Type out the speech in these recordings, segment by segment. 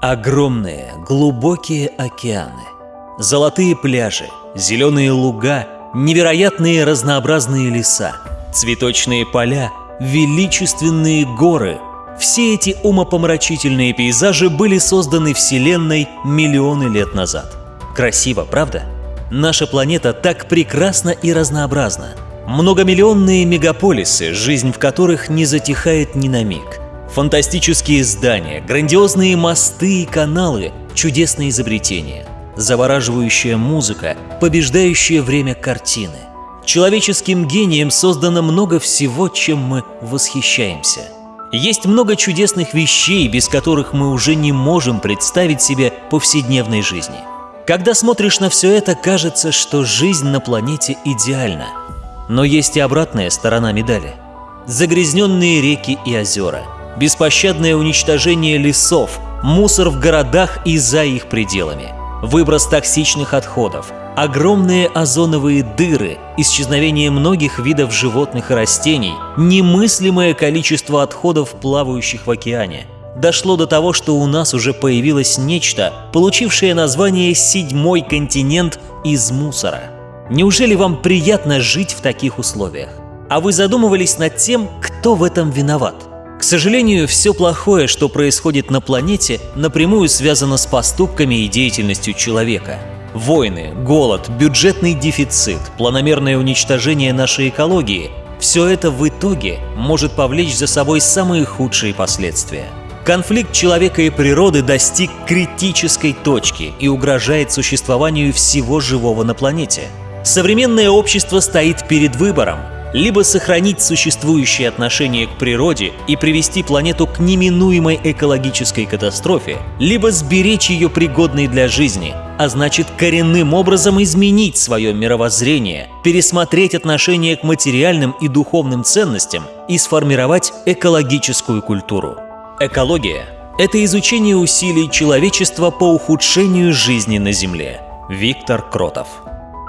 Огромные, глубокие океаны, золотые пляжи, зеленые луга, невероятные разнообразные леса, цветочные поля, величественные горы – все эти умопомрачительные пейзажи были созданы Вселенной миллионы лет назад. Красиво, правда? Наша планета так прекрасна и разнообразна. Многомиллионные мегаполисы, жизнь в которых не затихает ни на миг. Фантастические здания, грандиозные мосты и каналы, чудесные изобретения. Завораживающая музыка, побеждающая время картины. Человеческим гением создано много всего, чем мы восхищаемся – есть много чудесных вещей, без которых мы уже не можем представить себе повседневной жизни. Когда смотришь на все это, кажется, что жизнь на планете идеальна. Но есть и обратная сторона медали. Загрязненные реки и озера, беспощадное уничтожение лесов, мусор в городах и за их пределами, выброс токсичных отходов, огромные озоновые дыры, исчезновение многих видов животных и растений, немыслимое количество отходов, плавающих в океане. Дошло до того, что у нас уже появилось нечто, получившее название «седьмой континент из мусора». Неужели вам приятно жить в таких условиях? А вы задумывались над тем, кто в этом виноват? К сожалению, все плохое, что происходит на планете, напрямую связано с поступками и деятельностью человека – Войны, голод, бюджетный дефицит, планомерное уничтожение нашей экологии – все это в итоге может повлечь за собой самые худшие последствия. Конфликт человека и природы достиг критической точки и угрожает существованию всего живого на планете. Современное общество стоит перед выбором – либо сохранить существующие отношения к природе и привести планету к неминуемой экологической катастрофе, либо сберечь ее пригодной для жизни, а значит коренным образом изменить свое мировоззрение, пересмотреть отношение к материальным и духовным ценностям и сформировать экологическую культуру. Экология – это изучение усилий человечества по ухудшению жизни на Земле. Виктор Кротов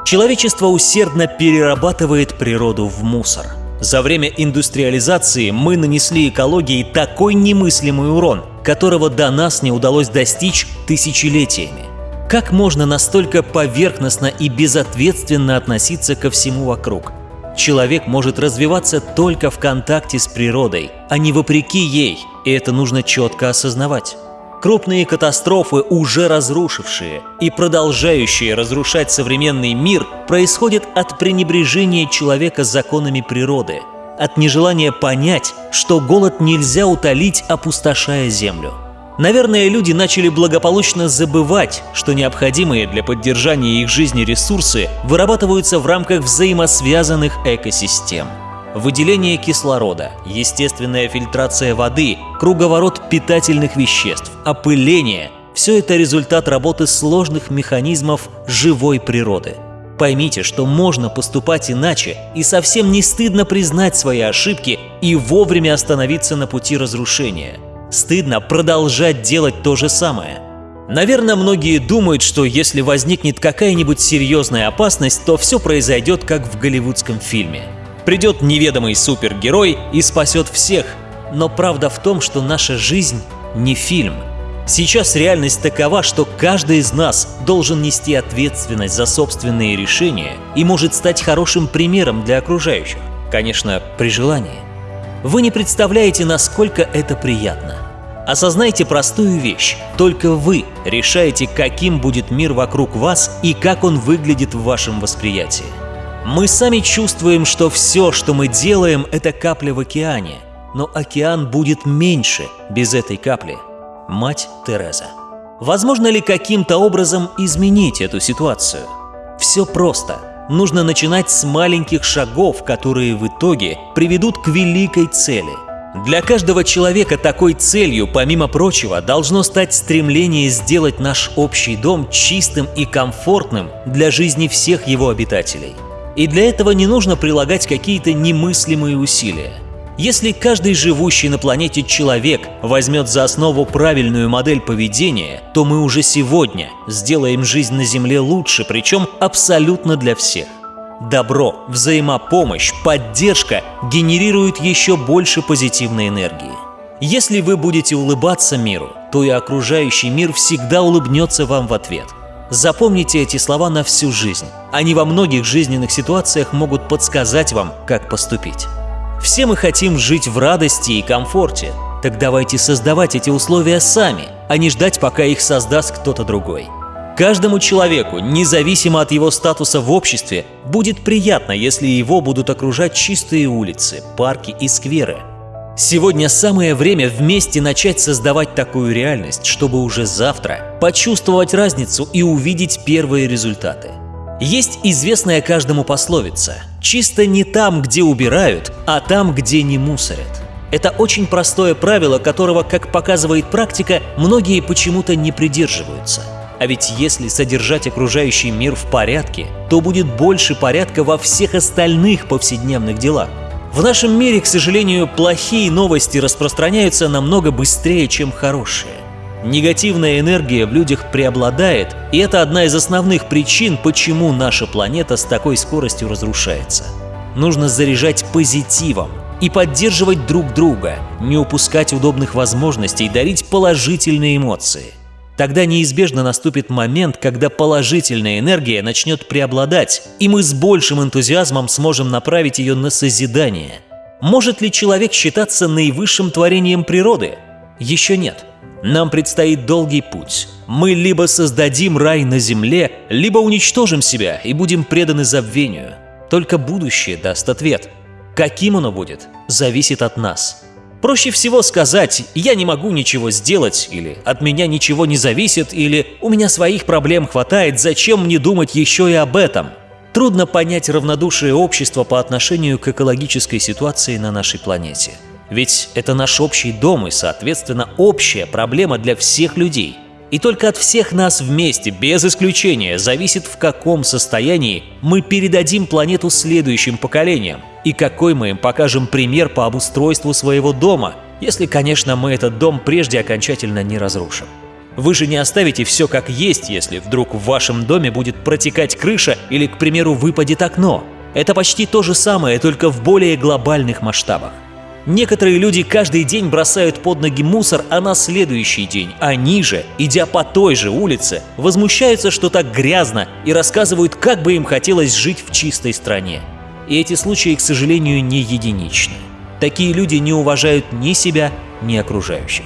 Человечество усердно перерабатывает природу в мусор. За время индустриализации мы нанесли экологии такой немыслимый урон, которого до нас не удалось достичь тысячелетиями. Как можно настолько поверхностно и безответственно относиться ко всему вокруг? Человек может развиваться только в контакте с природой, а не вопреки ей, и это нужно четко осознавать. Крупные катастрофы, уже разрушившие и продолжающие разрушать современный мир, происходят от пренебрежения человека законами природы, от нежелания понять, что голод нельзя утолить, опустошая землю. Наверное, люди начали благополучно забывать, что необходимые для поддержания их жизни ресурсы вырабатываются в рамках взаимосвязанных экосистем – выделение кислорода, естественная фильтрация воды, круговорот питательных веществ, опыление – все это результат работы сложных механизмов живой природы. Поймите, что можно поступать иначе, и совсем не стыдно признать свои ошибки и вовремя остановиться на пути разрушения. Стыдно продолжать делать то же самое. Наверное, многие думают, что если возникнет какая-нибудь серьезная опасность, то все произойдет как в голливудском фильме – Придет неведомый супергерой и спасет всех. Но правда в том, что наша жизнь не фильм. Сейчас реальность такова, что каждый из нас должен нести ответственность за собственные решения и может стать хорошим примером для окружающих. Конечно, при желании. Вы не представляете, насколько это приятно. Осознайте простую вещь. Только вы решаете, каким будет мир вокруг вас и как он выглядит в вашем восприятии. Мы сами чувствуем, что все, что мы делаем, это капля в океане. Но океан будет меньше без этой капли. Мать Тереза. Возможно ли каким-то образом изменить эту ситуацию? Все просто. Нужно начинать с маленьких шагов, которые в итоге приведут к великой цели. Для каждого человека такой целью, помимо прочего, должно стать стремление сделать наш общий дом чистым и комфортным для жизни всех его обитателей – и для этого не нужно прилагать какие-то немыслимые усилия. Если каждый живущий на планете человек возьмет за основу правильную модель поведения, то мы уже сегодня сделаем жизнь на Земле лучше, причем абсолютно для всех. Добро, взаимопомощь, поддержка генерируют еще больше позитивной энергии. Если вы будете улыбаться миру, то и окружающий мир всегда улыбнется вам в ответ. Запомните эти слова на всю жизнь. Они во многих жизненных ситуациях могут подсказать вам, как поступить. Все мы хотим жить в радости и комфорте. Так давайте создавать эти условия сами, а не ждать, пока их создаст кто-то другой. Каждому человеку, независимо от его статуса в обществе, будет приятно, если его будут окружать чистые улицы, парки и скверы. Сегодня самое время вместе начать создавать такую реальность, чтобы уже завтра почувствовать разницу и увидеть первые результаты. Есть известная каждому пословица «Чисто не там, где убирают, а там, где не мусорят». Это очень простое правило, которого, как показывает практика, многие почему-то не придерживаются. А ведь если содержать окружающий мир в порядке, то будет больше порядка во всех остальных повседневных делах. В нашем мире, к сожалению, плохие новости распространяются намного быстрее, чем хорошие. Негативная энергия в людях преобладает, и это одна из основных причин, почему наша планета с такой скоростью разрушается. Нужно заряжать позитивом и поддерживать друг друга, не упускать удобных возможностей, дарить положительные эмоции. Тогда неизбежно наступит момент, когда положительная энергия начнет преобладать, и мы с большим энтузиазмом сможем направить ее на созидание. Может ли человек считаться наивысшим творением природы? Еще нет. Нам предстоит долгий путь. Мы либо создадим рай на земле, либо уничтожим себя и будем преданы забвению. Только будущее даст ответ. Каким оно будет, зависит от нас. Проще всего сказать «я не могу ничего сделать» или «от меня ничего не зависит» или «у меня своих проблем хватает, зачем мне думать еще и об этом?» Трудно понять равнодушие общества по отношению к экологической ситуации на нашей планете – ведь это наш общий дом и, соответственно, общая проблема для всех людей. И только от всех нас вместе, без исключения, зависит, в каком состоянии мы передадим планету следующим поколениям и какой мы им покажем пример по обустройству своего дома, если, конечно, мы этот дом прежде окончательно не разрушим. Вы же не оставите все как есть, если вдруг в вашем доме будет протекать крыша или, к примеру, выпадет окно. Это почти то же самое, только в более глобальных масштабах. Некоторые люди каждый день бросают под ноги мусор, а на следующий день они же, идя по той же улице, возмущаются, что так грязно и рассказывают, как бы им хотелось жить в чистой стране. И эти случаи, к сожалению, не единичны. Такие люди не уважают ни себя, ни окружающих.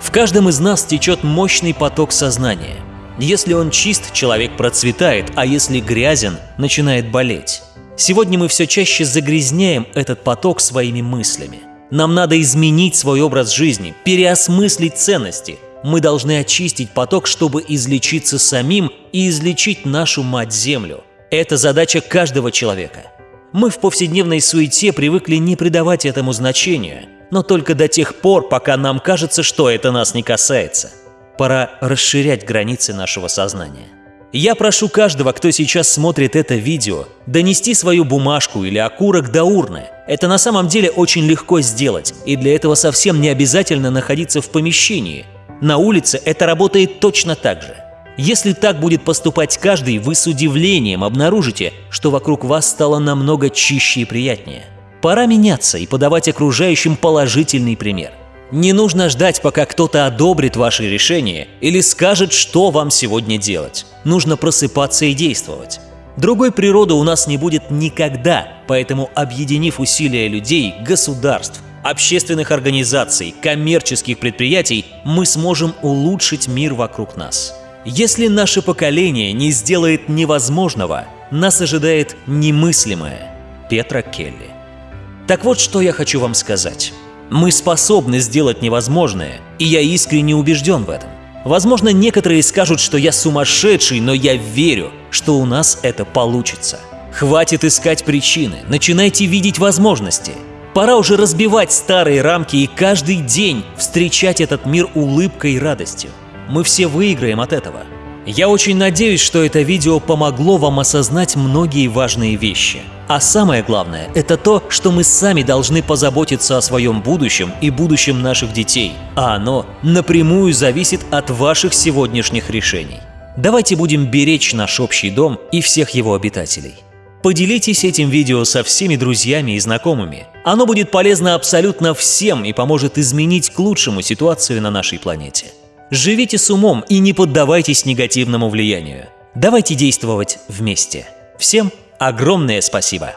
В каждом из нас течет мощный поток сознания. Если он чист, человек процветает, а если грязен, начинает болеть. Сегодня мы все чаще загрязняем этот поток своими мыслями. Нам надо изменить свой образ жизни, переосмыслить ценности. Мы должны очистить поток, чтобы излечиться самим и излечить нашу мать-землю. Это задача каждого человека. Мы в повседневной суете привыкли не придавать этому значения, но только до тех пор, пока нам кажется, что это нас не касается. Пора расширять границы нашего сознания. Я прошу каждого, кто сейчас смотрит это видео, донести свою бумажку или окурок до урны. Это на самом деле очень легко сделать, и для этого совсем не обязательно находиться в помещении. На улице это работает точно так же. Если так будет поступать каждый, вы с удивлением обнаружите, что вокруг вас стало намного чище и приятнее. Пора меняться и подавать окружающим положительный пример – не нужно ждать, пока кто-то одобрит ваше решение или скажет, что вам сегодня делать. Нужно просыпаться и действовать. Другой природы у нас не будет никогда, поэтому объединив усилия людей, государств, общественных организаций, коммерческих предприятий, мы сможем улучшить мир вокруг нас. Если наше поколение не сделает невозможного, нас ожидает немыслимое. Петра Келли. Так вот, что я хочу вам сказать. Мы способны сделать невозможное, и я искренне убежден в этом. Возможно, некоторые скажут, что я сумасшедший, но я верю, что у нас это получится. Хватит искать причины, начинайте видеть возможности. Пора уже разбивать старые рамки и каждый день встречать этот мир улыбкой и радостью. Мы все выиграем от этого. Я очень надеюсь, что это видео помогло вам осознать многие важные вещи. А самое главное – это то, что мы сами должны позаботиться о своем будущем и будущем наших детей, а оно напрямую зависит от ваших сегодняшних решений. Давайте будем беречь наш общий дом и всех его обитателей. Поделитесь этим видео со всеми друзьями и знакомыми. Оно будет полезно абсолютно всем и поможет изменить к лучшему ситуацию на нашей планете. Живите с умом и не поддавайтесь негативному влиянию. Давайте действовать вместе. Всем огромное спасибо!